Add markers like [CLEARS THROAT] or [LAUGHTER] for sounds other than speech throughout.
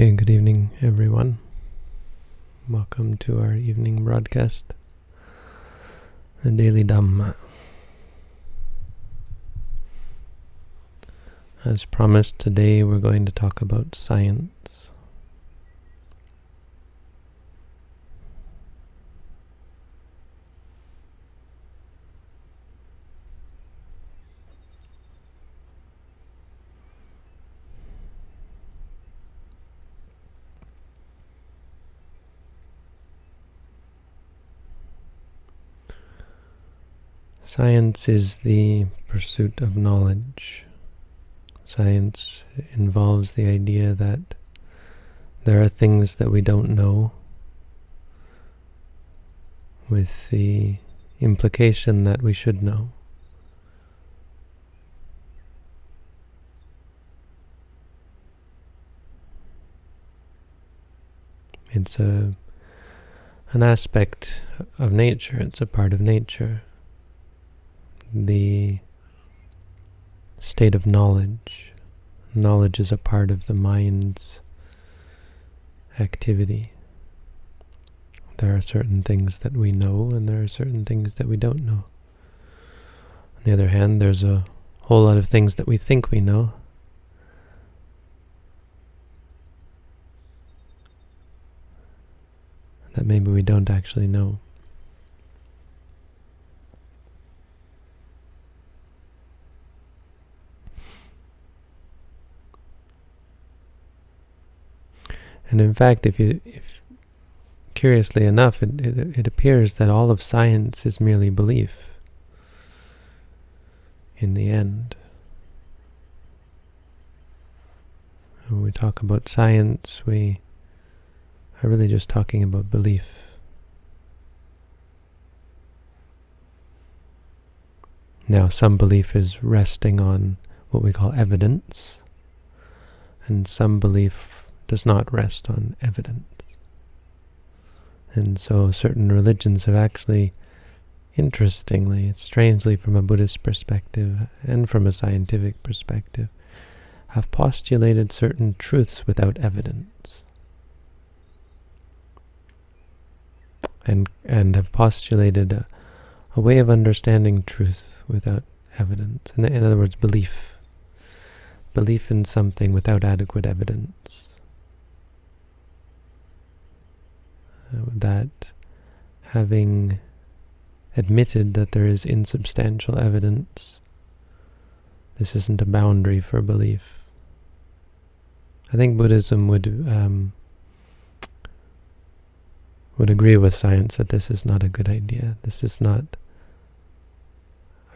Okay, good evening, everyone. Welcome to our evening broadcast, the Daily Dhamma. As promised, today we're going to talk about science. Science is the pursuit of knowledge. Science involves the idea that there are things that we don't know with the implication that we should know. It's a an aspect of nature, it's a part of nature the state of knowledge. Knowledge is a part of the mind's activity. There are certain things that we know and there are certain things that we don't know. On the other hand, there's a whole lot of things that we think we know. That maybe we don't actually know. And in fact, if you, if curiously enough, it, it, it appears that all of science is merely belief in the end. When we talk about science, we are really just talking about belief. Now, some belief is resting on what we call evidence, and some belief does not rest on evidence. And so certain religions have actually, interestingly, strangely from a Buddhist perspective and from a scientific perspective, have postulated certain truths without evidence. And, and have postulated a, a way of understanding truth without evidence. In, in other words, belief. Belief in something without adequate evidence. That having admitted that there is insubstantial evidence, this isn't a boundary for belief. I think Buddhism would um, would agree with science that this is not a good idea. This is not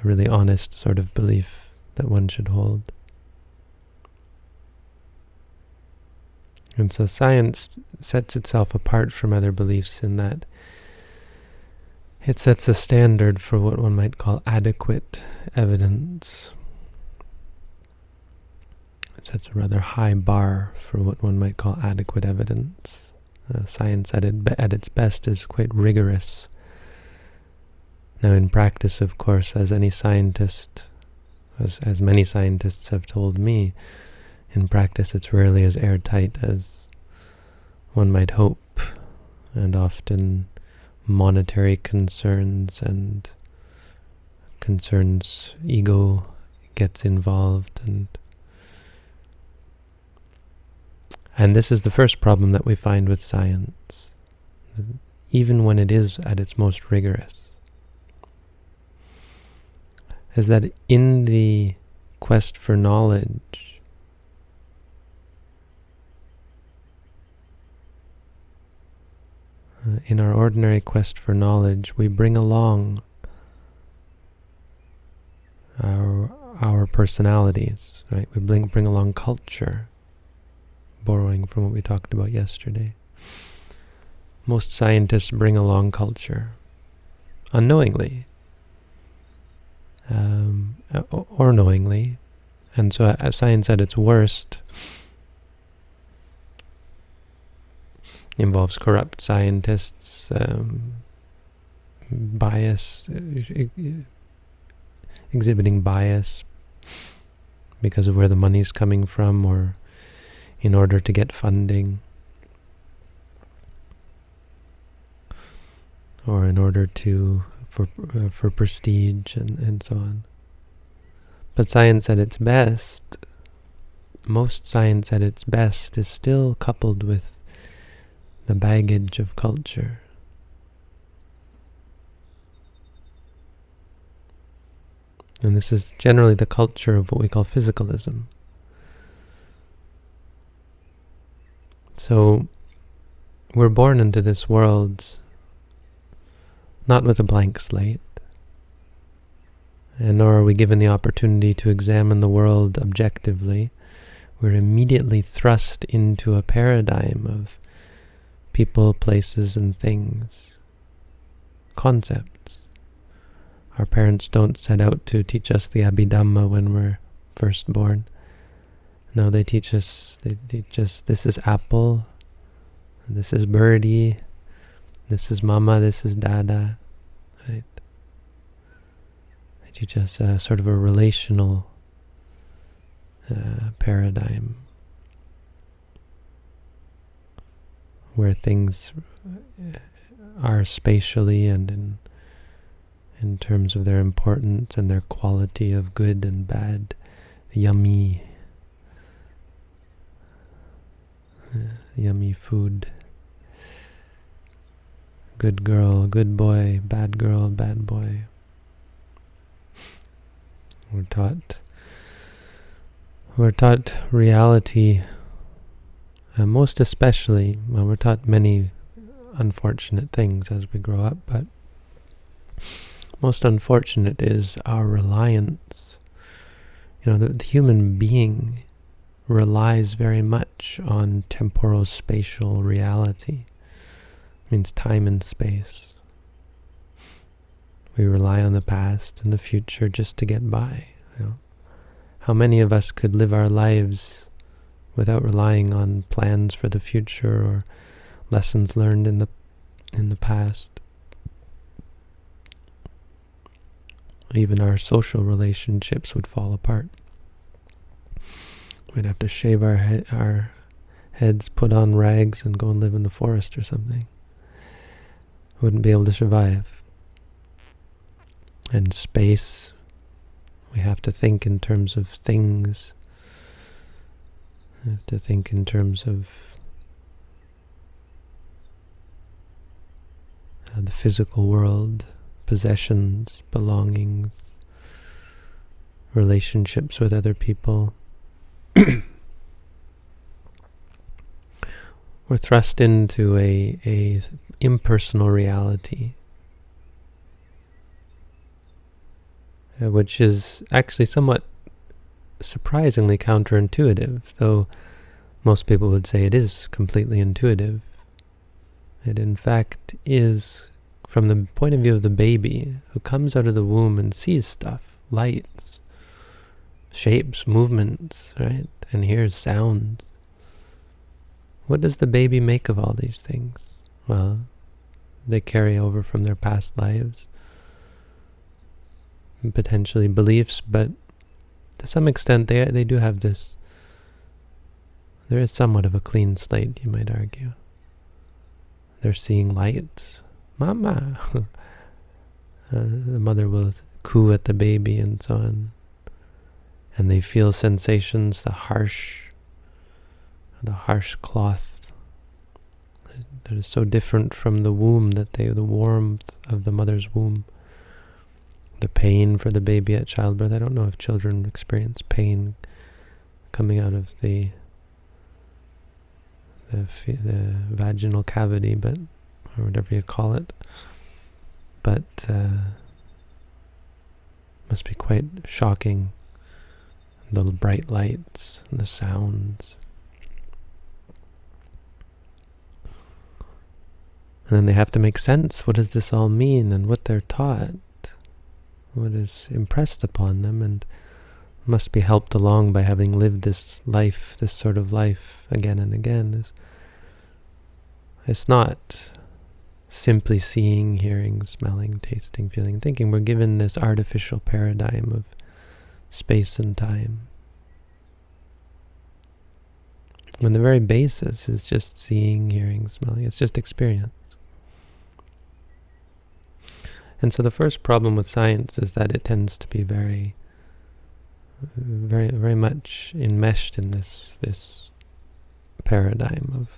a really honest sort of belief that one should hold. And so science sets itself apart from other beliefs in that it sets a standard for what one might call adequate evidence. It sets a rather high bar for what one might call adequate evidence. Uh, science at, it, at its best is quite rigorous. Now in practice, of course, as any scientist, as, as many scientists have told me, in practice it's rarely as airtight as one might hope, and often monetary concerns and concerns, ego gets involved, and and this is the first problem that we find with science, even when it is at its most rigorous, is that in the quest for knowledge, Uh, in our ordinary quest for knowledge, we bring along our our personalities, right? We bring bring along culture, borrowing from what we talked about yesterday. Most scientists bring along culture, unknowingly, um, or knowingly, and so uh, science at its worst involves corrupt scientists, um, bias, exhibiting bias because of where the money's coming from, or in order to get funding or in order to for uh, for prestige and, and so on. But science at its best, most science at its best is still coupled with the baggage of culture. And this is generally the culture of what we call physicalism. So we're born into this world not with a blank slate, and nor are we given the opportunity to examine the world objectively. We're immediately thrust into a paradigm of people, places, and things, concepts. Our parents don't set out to teach us the Abhidhamma when we're first born. No, they teach us, they teach us this is apple, this is birdie, this is mama, this is dada. Right? They teach us uh, sort of a relational uh, paradigm where things uh, are spatially and in in terms of their importance and their quality of good and bad, yummy, uh, yummy food. Good girl, good boy, bad girl, bad boy. We're taught we're taught reality, uh, most especially, well, we're taught many unfortunate things as we grow up, but most unfortunate is our reliance. You know, the, the human being relies very much on temporal spatial reality means time and space. We rely on the past and the future just to get by. You know? How many of us could live our lives without relying on plans for the future or lessons learned in the in the past? Even our social relationships would fall apart. We'd have to shave our he our heads, put on rags, and go and live in the forest or something wouldn't be able to survive. And space, we have to think in terms of things, we have to think in terms of uh, the physical world, possessions, belongings, relationships with other people. [CLEARS THROAT] We're thrust into a, a impersonal reality, uh, which is actually somewhat surprisingly counterintuitive, though most people would say it is completely intuitive. It in fact is from the point of view of the baby who comes out of the womb and sees stuff, lights, shapes, movements, right? And hears sounds. What does the baby make of all these things? Well, they carry over from their past lives, potentially beliefs, but to some extent they, they do have this, there is somewhat of a clean slate, you might argue. They're seeing light. Mama! [LAUGHS] uh, the mother will coo at the baby and so on. And they feel sensations, the harsh, the harsh cloth that is so different from the womb that they, the warmth of the mother's womb, the pain for the baby at childbirth. I don't know if children experience pain coming out of the the, the vaginal cavity, but or whatever you call it. But uh, must be quite shocking. The bright lights, and the sounds. And then they have to make sense. What does this all mean and what they're taught? What is impressed upon them and must be helped along by having lived this life, this sort of life again and again. Is It's not simply seeing, hearing, smelling, tasting, feeling, thinking. We're given this artificial paradigm of space and time. When the very basis is just seeing, hearing, smelling. It's just experience. And so the first problem with science is that it tends to be very, very, very much enmeshed in this this paradigm of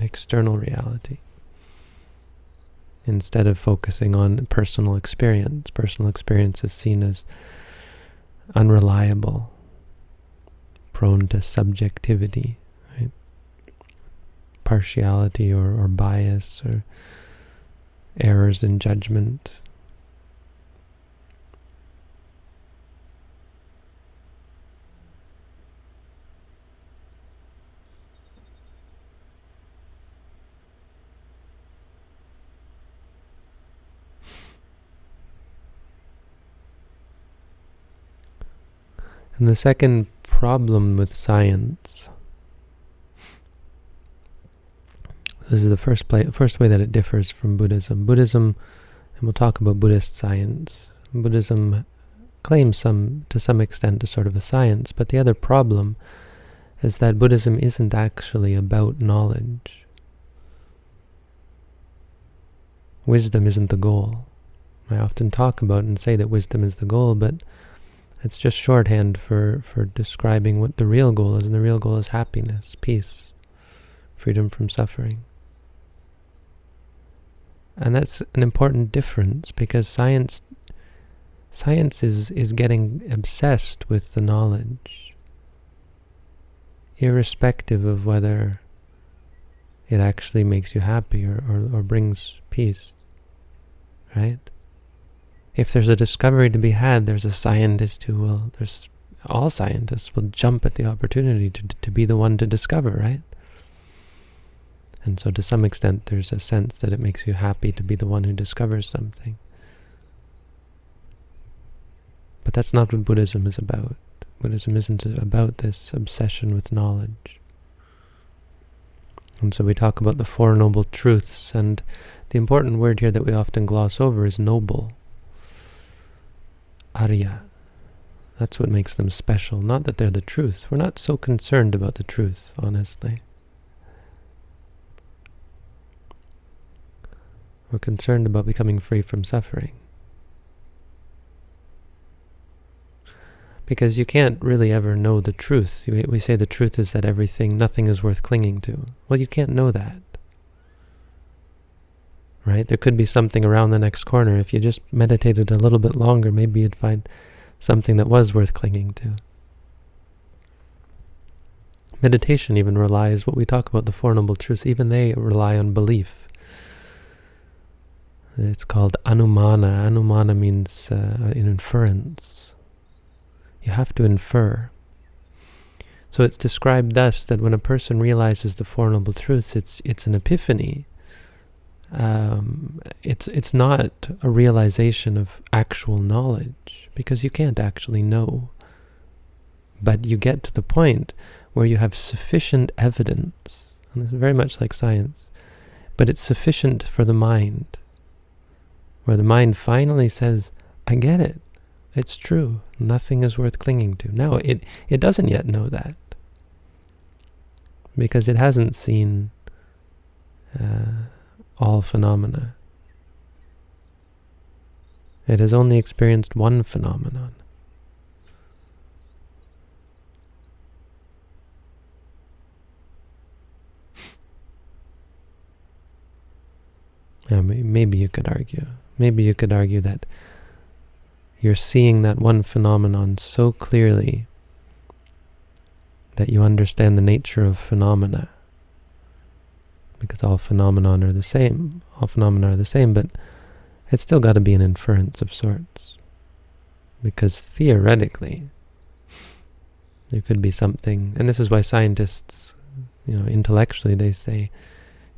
external reality instead of focusing on personal experience. Personal experience is seen as unreliable, prone to subjectivity, right? partiality or, or bias or errors in judgment. And the second problem with science, this is the first, play, first way that it differs from Buddhism. Buddhism, and we'll talk about Buddhist science, Buddhism claims some, to some extent, a sort of a science, but the other problem is that Buddhism isn't actually about knowledge. Wisdom isn't the goal. I often talk about and say that wisdom is the goal, but it's just shorthand for, for describing what the real goal is, and the real goal is happiness, peace, freedom from suffering. And that's an important difference because science science is, is getting obsessed with the knowledge, irrespective of whether it actually makes you happy or, or, or brings peace, right? if there's a discovery to be had, there's a scientist who will, there's all scientists will jump at the opportunity to, to be the one to discover, right? And so to some extent, there's a sense that it makes you happy to be the one who discovers something. But that's not what Buddhism is about. Buddhism isn't about this obsession with knowledge. And so we talk about the Four Noble Truths, and the important word here that we often gloss over is noble. Arya. That's what makes them special, not that they're the truth. We're not so concerned about the truth, honestly. We're concerned about becoming free from suffering. Because you can't really ever know the truth. We say the truth is that everything, nothing is worth clinging to. Well, you can't know that right? There could be something around the next corner. If you just meditated a little bit longer, maybe you'd find something that was worth clinging to. Meditation even relies, what we talk about, the Four Noble Truths, even they rely on belief. It's called anumana. Anumana means uh, an inference. You have to infer. So it's described thus that when a person realizes the Four Noble Truths, it's, it's an epiphany um, it's it's not a realization of actual knowledge because you can't actually know. But you get to the point where you have sufficient evidence, and this is very much like science, but it's sufficient for the mind, where the mind finally says, I get it. It's true. Nothing is worth clinging to. Now, it, it doesn't yet know that because it hasn't seen uh, all phenomena. It has only experienced one phenomenon. [LAUGHS] Yeah, maybe you could argue. Maybe you could argue that you're seeing that one phenomenon so clearly that you understand the nature of phenomena because all phenomena are the same. All phenomena are the same, but it's still got to be an inference of sorts. Because theoretically, there could be something, and this is why scientists, you know, intellectually, they say,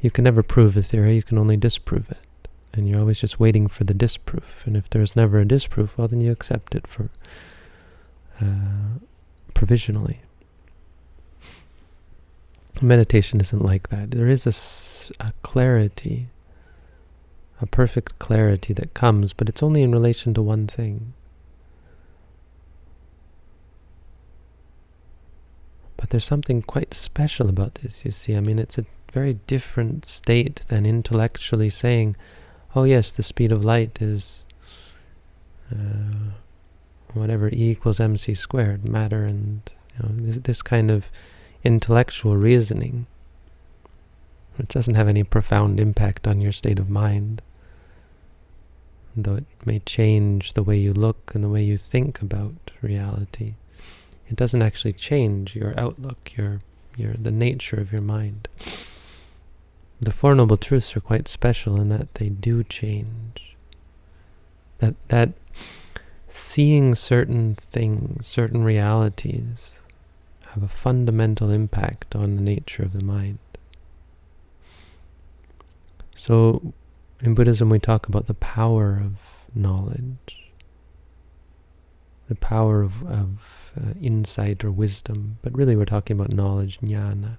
you can never prove a theory, you can only disprove it. And you're always just waiting for the disproof. And if there's never a disproof, well, then you accept it for uh, provisionally. Meditation isn't like that. There is a, a clarity, a perfect clarity that comes, but it's only in relation to one thing. But But there's something quite special about this, you see. I mean, it's a very different state than intellectually saying, oh yes, the speed of light is uh, whatever E equals mc squared, matter and you know, this, this kind of intellectual reasoning, which doesn't have any profound impact on your state of mind, though it may change the way you look and the way you think about reality. It doesn't actually change your outlook, your, your the nature of your mind. The Four Noble Truths are quite special in that they do change. That that seeing certain things, certain realities, have a fundamental impact on the nature of the mind. So, in Buddhism we talk about the power of knowledge, the power of, of uh, insight or wisdom, but really we're talking about knowledge, jnana.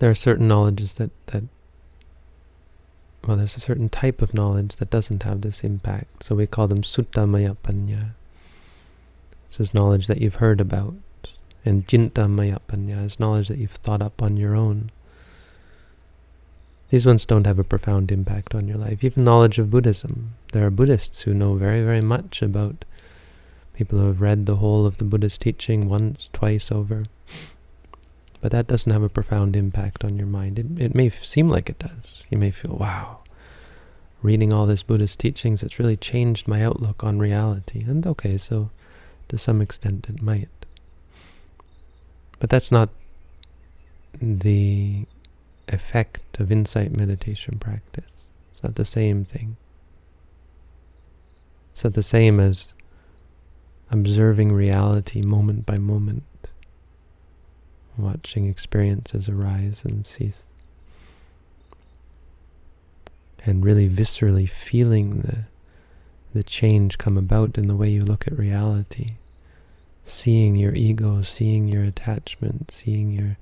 There are certain knowledges that, that well, there's a certain type of knowledge that doesn't have this impact. So we call them sutamaya panya. This is knowledge that you've heard about. And cintamaya panya is knowledge that you've thought up on your own. These ones don't have a profound impact on your life. Even knowledge of Buddhism. There are Buddhists who know very, very much about people who have read the whole of the Buddhist teaching once, twice over. But that doesn't have a profound impact on your mind. It, it may seem like it does. You may feel, wow, reading all this Buddhist teachings, it's really changed my outlook on reality. And okay, so to some extent it might. But that's not the effect of insight meditation practice. It's not the same thing. It's not the same as observing reality moment by moment watching experiences arise and cease. And really viscerally feeling the, the change come about in the way you look at reality. Seeing your ego, seeing your attachment, seeing your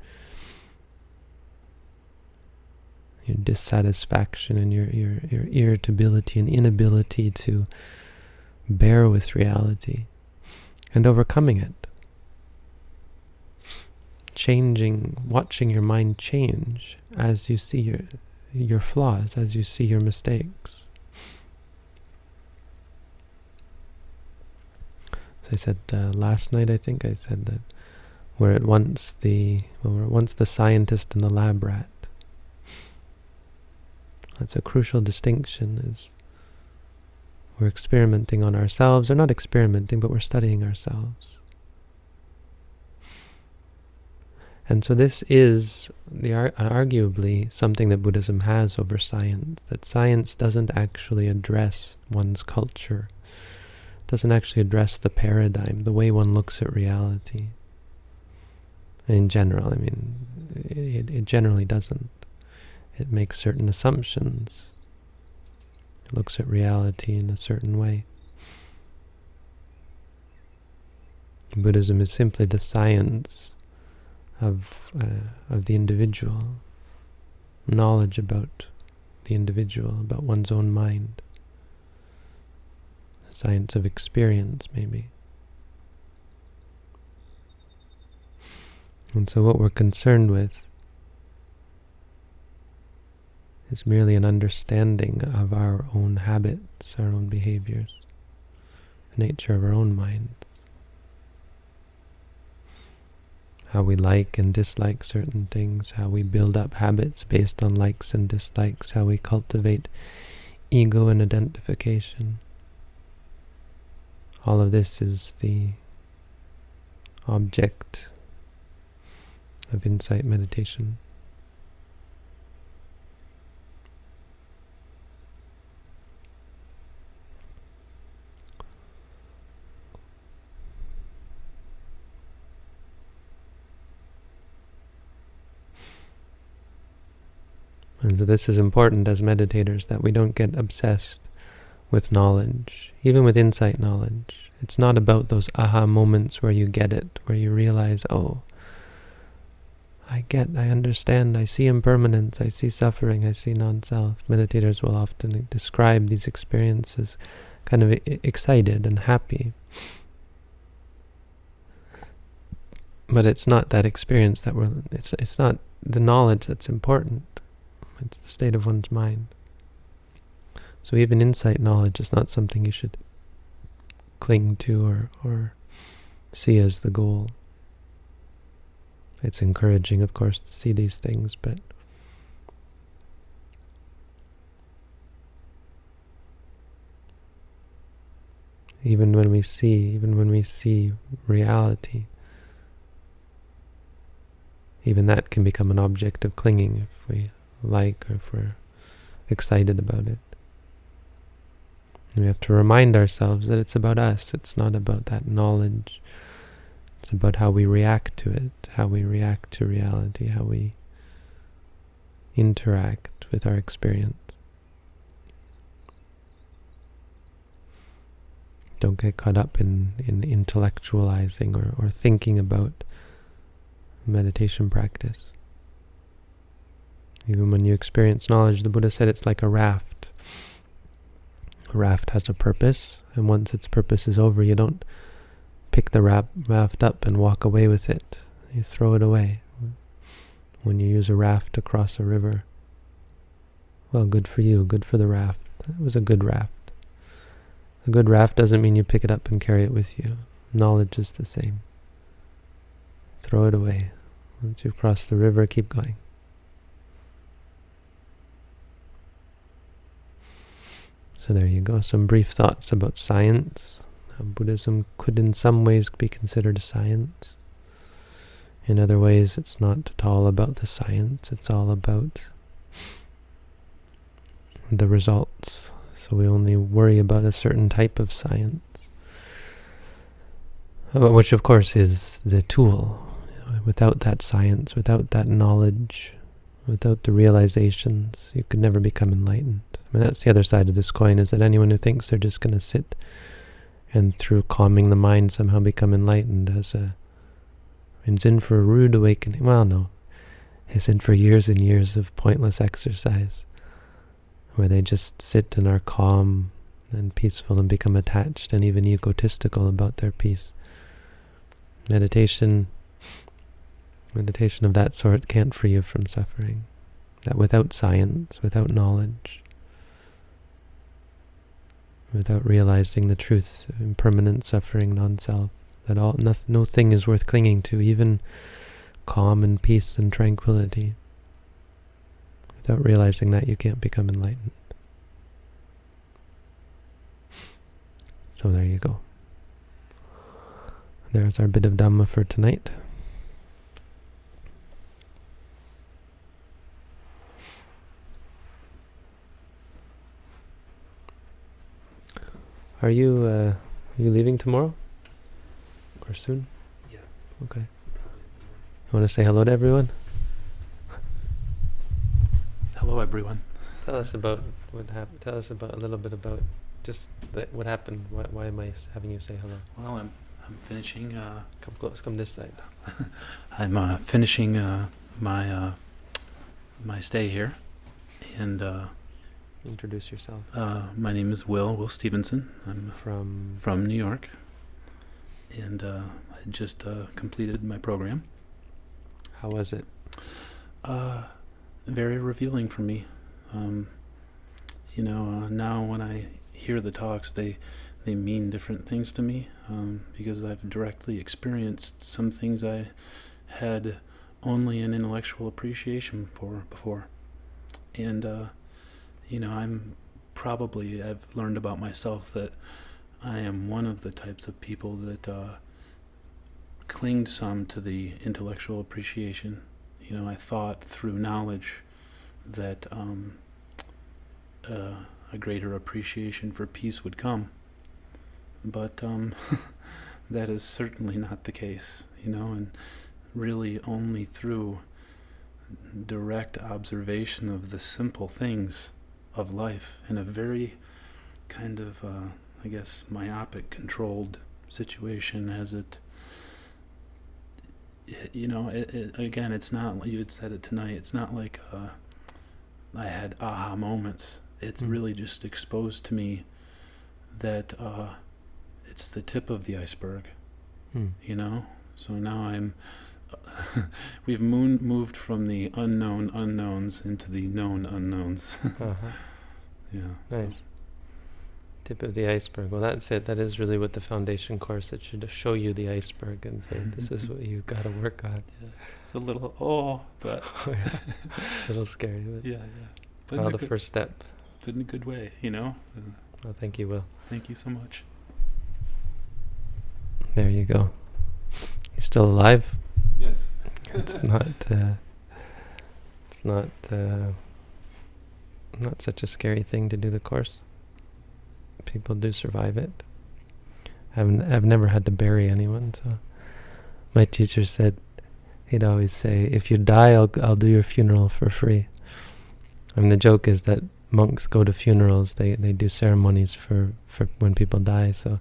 your dissatisfaction and your, your, your irritability and inability to bear with reality and overcoming it changing, watching your mind change as you see your, your flaws, as you see your mistakes. So I said uh, last night, I think I said that we're at once the well, we're at once the scientist and the lab rat. That's a crucial distinction. Is we're experimenting on ourselves, or not experimenting, but we're studying ourselves. And so this is the arguably something that Buddhism has over science, that science doesn't actually address one's culture, doesn't actually address the paradigm, the way one looks at reality. In general, I mean, it, it generally doesn't. It makes certain assumptions. It looks at reality in a certain way. Buddhism is simply the science of, uh, of the individual, knowledge about the individual, about one's own mind, the science of experience, maybe. And so what we're concerned with is merely an understanding of our own habits, our own behaviors, the nature of our own mind. How we like and dislike certain things, how we build up habits based on likes and dislikes, how we cultivate ego and identification. All of this is the object of insight meditation. And so this is important as meditators, that we don't get obsessed with knowledge, even with insight knowledge. It's not about those aha moments where you get it, where you realize, oh, I get, I understand, I see impermanence, I see suffering, I see non-self. Meditators will often describe these experiences kind of excited and happy. but it's not that experience that we're. It's it's not the knowledge that's important. It's the state of one's mind. So even insight knowledge is not something you should cling to or or see as the goal. It's encouraging, of course, to see these things, but even when we see, even when we see reality, even that can become an object of clinging if we like or if we're excited about it. We have to remind ourselves that it's about us, it's not about that knowledge. It's about how we react to it, how we react to reality, how we interact with our experience. Don't get caught up in, in intellectualizing or, or thinking about meditation practice. Even when you experience knowledge, the Buddha said it's like a raft. A raft has a purpose, and once its purpose is over, you don't pick the raft up and walk away with it. You throw it away. When you use a raft to cross a river, well, good for you, good for the raft. It was a good raft. A good raft doesn't mean you pick it up and carry it with you. Knowledge is the same. Throw it away. Once you've crossed the river, keep going. So there you go, some brief thoughts about science. Buddhism could in some ways be considered a science. In other ways, it's not at all about the science, it's all about the results so we only worry about a certain type of science, uh, which of course is the tool. without that science, without that knowledge, without the realizations, you could never become enlightened. I mean, that's the other side of this coin, is that anyone who thinks they're just going to sit and through calming the mind somehow become enlightened as a is in for a rude awakening. Well, no. Is in for years and years of pointless exercise where they just sit and are calm and peaceful and become attached and even egotistical about their peace. Meditation, meditation of that sort can't free you from suffering. That without science, without knowledge, without realizing the truth impermanent suffering, non-self, that all no, no thing is worth clinging to, even calm and peace and tranquility. Without realizing that, you can't become enlightened. So there you go. There's our bit of Dhamma for tonight. Are you uh, are you leaving tomorrow or soon? Yeah. Okay. You want to say hello to everyone? Hello, everyone. Tell us about what happened. Tell us about a little bit about just the, what happened. Why, why am I having you say hello? Well, I'm I'm finishing. Uh, come close. Come this side. [LAUGHS] I'm uh, finishing uh, my uh, my stay here, and uh, introduce yourself. Uh, my name is Will Will Stevenson. I'm from from New York, and I just completed my program. How was it? very revealing for me. Um, you know, uh, now when I hear the talks, they they mean different things to me um, because I've directly experienced some things I had only an intellectual appreciation for before, and uh, you know, I'm probably I've learned about myself that I am one of the types of people that uh, clinged some to the intellectual appreciation you know, I thought through knowledge that um, uh, a greater appreciation for peace would come. But um, [LAUGHS] that is certainly not the case, you know, and really only through direct observation of the simple things of life in a very kind of, uh, I guess, myopic, controlled situation as it you know, it, it, again, it's not, you had said it tonight, it's not like uh, I had aha moments. It's mm. really just exposed to me that uh, it's the tip of the iceberg, mm. you know? So now I'm. We've moon, moved from the unknown unknowns into the known unknowns. [LAUGHS] Uh-huh. yeah. so- Nice. Tip of the iceberg. Well, that's it. That is really what the foundation course. It should show you the iceberg and say, "This is [LAUGHS] what you've got to work on." It's a little oh, but [LAUGHS] A little scary, but yeah, yeah. But, well, the good, first step. but in a good way, you know. Uh, I think you will. thank you so much. There you go. He's still alive. Yes. It's not. Uh, it's not. Uh, not such a scary thing to do the course. People do survive it. I've I've never had to bury anyone, so my teacher said he'd always say, "If you die, I'll I'll do your funeral for free." I mean, the joke is that monks go to funerals. They they do ceremonies for for when people die. So,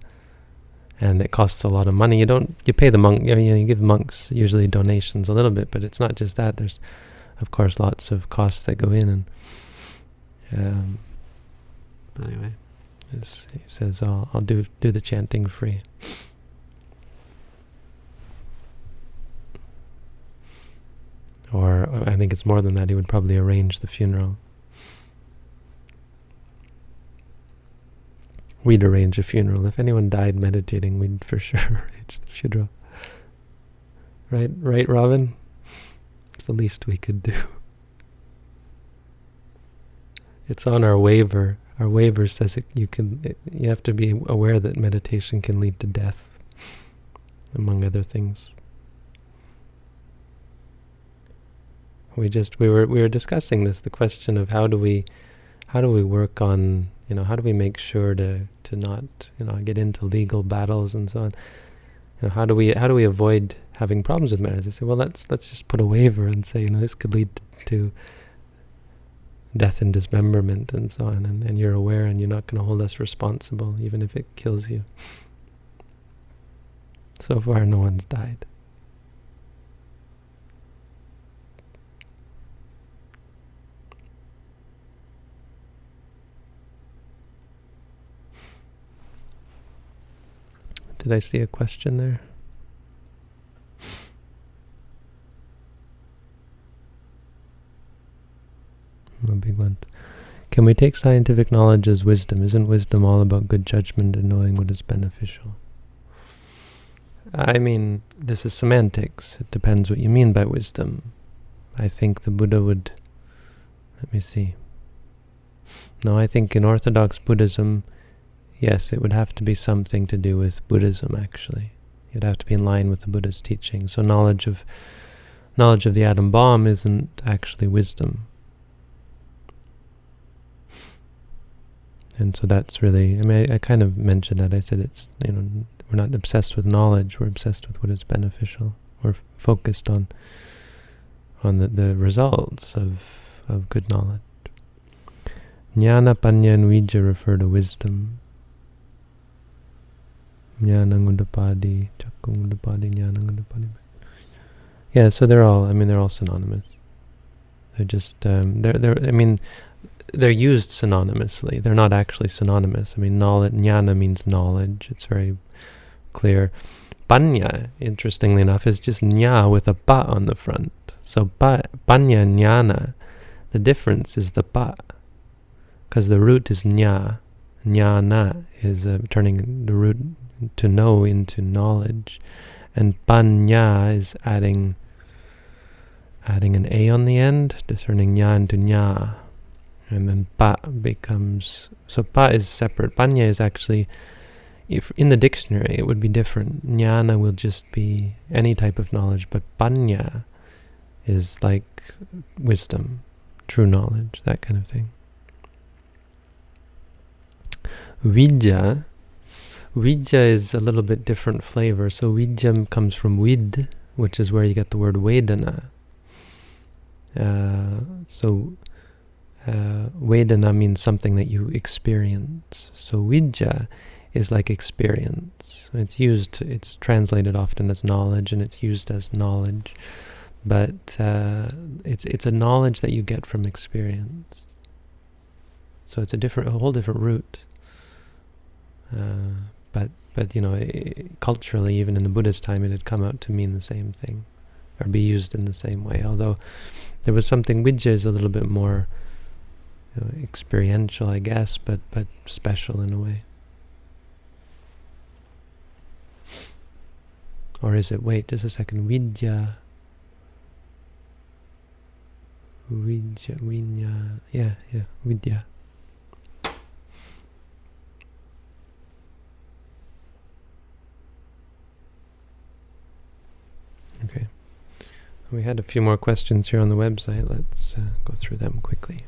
and it costs a lot of money. You don't you pay the monk. I mean, you give monks usually donations a little bit, but it's not just that. There's, of course, lots of costs that go in. And um, anyway, he says, "I'll I'll do do the chanting free." Or I think it's more than that. He would probably arrange the funeral. We'd arrange a funeral. If anyone died meditating, we'd for [LAUGHS] sure arrange the funeral. Right, right, Robin? It's the least we could do. It's on our waiver. Our waiver says it, you can. It, you have to be aware that meditation can lead to death, among other things. We just we were we were discussing this. The question of how do we, how do we work on you know how do we make sure to to not you know get into legal battles and so on. You know how do we how do we avoid having problems with marriage? I say well let's let's just put a waiver and say you know this could lead to death and dismemberment and so on and, and you're aware and you're not going to hold us responsible even if it kills you. [LAUGHS] So far no one's died. Did I see a question there? Big one. Can we take scientific knowledge as wisdom? Isn't wisdom all about good judgment and knowing what is beneficial? I mean, this is semantics. It depends what you mean by wisdom. I think the Buddha would... Let me see. No, I think in Orthodox Buddhism, yes, it would have to be something to do with Buddhism, actually. It would have to be in line with the Buddha's teaching. So knowledge of knowledge of the atom bomb isn't actually wisdom. And so that's really, I mean, I, I kind of mentioned that. I said it's, you know, we're not obsessed with knowledge, we're obsessed with what is beneficial. We're focused on on the, the results of, of good knowledge. Jnana, Panya, and refer to wisdom. Jnanangudapadi, Chakungudapadi, Jnanangudapadi. Yeah, so they're all, I mean, they're all synonymous. They're just, um, they're, they're, I mean, they're used synonymously. They're not actually synonymous. I mean, knowledge, jnana means knowledge. It's very clear. Panya, interestingly enough, is just nya with a pa on the front. So pa, panya, jnana, the difference is the pa. Because the root is nya. Jnana is uh, turning the root to know into knowledge. And panya is adding adding an a on the end, discerning nya into nya and then pa becomes so pa is separate. Panya is actually if in the dictionary it would be different. Jnana will just be any type of knowledge but panya is like wisdom true knowledge that kind of thing. Vidya vidya is a little bit different flavor so vidya comes from vid which is where you get the word vedana uh, so uh, Vedana means something that you experience. So Vidya is like experience. It's used, it's translated often as knowledge, and it's used as knowledge. But uh, it's it's a knowledge that you get from experience. So it's a different, a whole different root. Uh, but but you know, culturally, even in the Buddha's time, it had come out to mean the same thing, or be used in the same way. Although there was something vidya is a little bit more you know, experiential, I guess, but but special in a way. Or is it, wait, just a second, vidya, vidya, vinya, yeah, yeah, vidya. Okay. We had a few more questions here on the website. Let's uh, go through them quickly.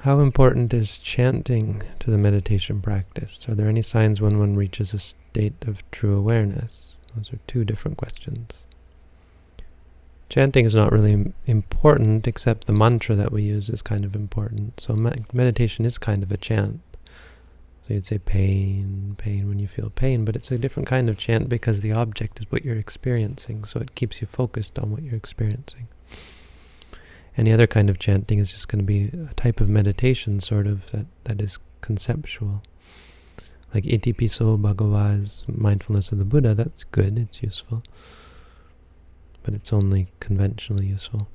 How important is chanting to the meditation practice? Are there any signs when one reaches a state of true awareness? Those are two different questions. Chanting is not really important, except the mantra that we use is kind of important. So meditation is kind of a chant. So you'd say pain, pain when you feel pain, but it's a different kind of chant because the object is what you're experiencing, so it keeps you focused on what you're experiencing. Any other kind of chanting is just going to be a type of meditation, sort of, that, that is conceptual. Like Iti Piso Bhagava's mindfulness of the Buddha, that's good, it's useful. But it's only conventionally useful.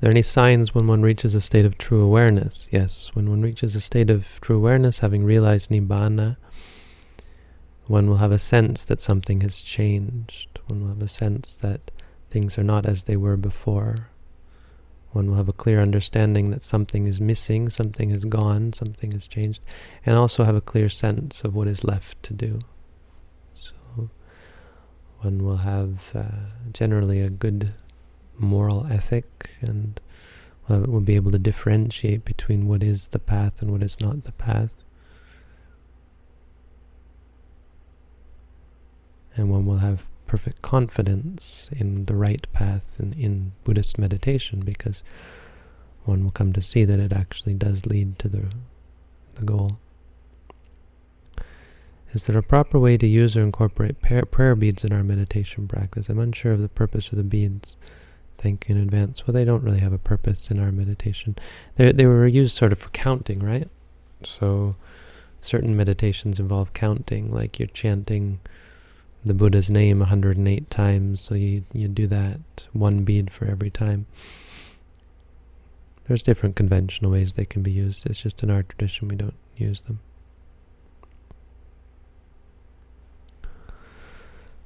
Are there any signs when one reaches a state of true awareness? Yes, when one reaches a state of true awareness, having realized Nibbana, one will have a sense that something has changed. One will have a sense that things are not as they were before. One will have a clear understanding that something is missing, something is gone, something has changed, and also have a clear sense of what is left to do. So one will have uh, generally a good moral ethic and uh, will be able to differentiate between what is the path and what is not the path. And one will have perfect confidence in the right path and in Buddhist meditation because one will come to see that it actually does lead to the, the goal. Is there a proper way to use or incorporate prayer beads in our meditation practice? I'm unsure of the purpose of the beads thank you in advance. Well, they don't really have a purpose in our meditation. They, they were used sort of for counting, right? So certain meditations involve counting, like you're chanting the Buddha's name 108 times, so you, you do that one bead for every time. There's different conventional ways they can be used. It's just in our tradition we don't use them.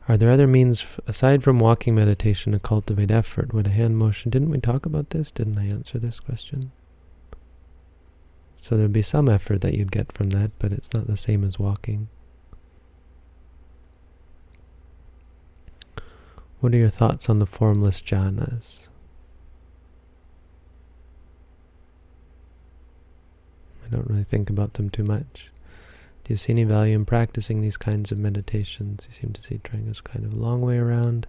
Are there other means, aside from walking meditation, to cultivate effort? Would a hand motion, didn't we talk about this? Didn't I answer this question? So there'd be some effort that you'd get from that, but it's not the same as walking. What are your thoughts on the formless jhanas? I don't really think about them too much. Do you see any value in practicing these kinds of meditations? You seem to see trying this kind of a long way around,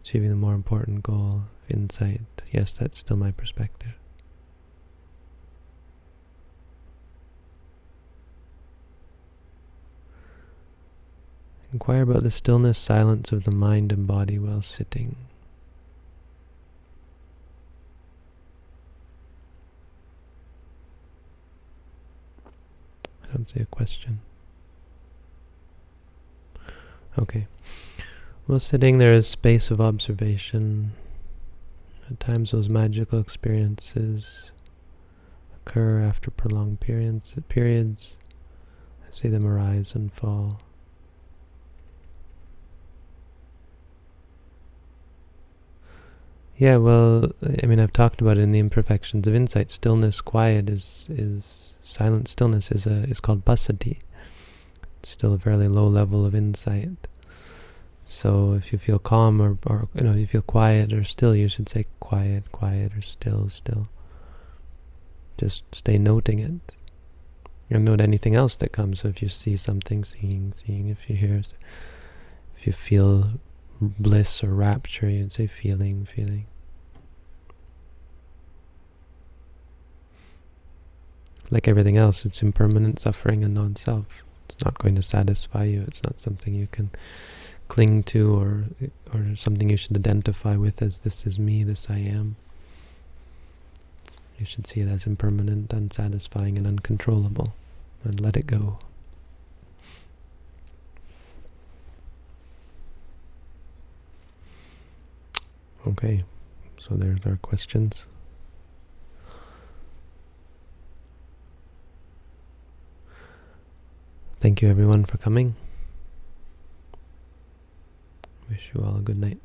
achieving the more important goal of insight. Yes, that's still my perspective. Inquire about the stillness, silence of the mind and body while sitting. I don't see a question. Okay. Well, sitting there is space of observation. At times those magical experiences occur after prolonged periods. periods. I see them arise and fall. Yeah, well, I mean, I've talked about it in the imperfections of insight. Stillness, quiet is is silent. Stillness is a is called passaddhi. It's still a fairly low level of insight. So if you feel calm or, or you know you feel quiet or still, you should say quiet, quiet or still, still. Just stay noting it, and note anything else that comes. So if you see something, seeing, seeing. If you hear, if you feel bliss or rapture, you'd say feeling, feeling. Like everything else, it's impermanent suffering and non-self. It's not going to satisfy you. It's not something you can cling to or or something you should identify with as this is me, this I am. You should see it as impermanent, unsatisfying, and uncontrollable. and let it go. Okay, so there's our questions. Thank you everyone for coming. Wish you all a good night.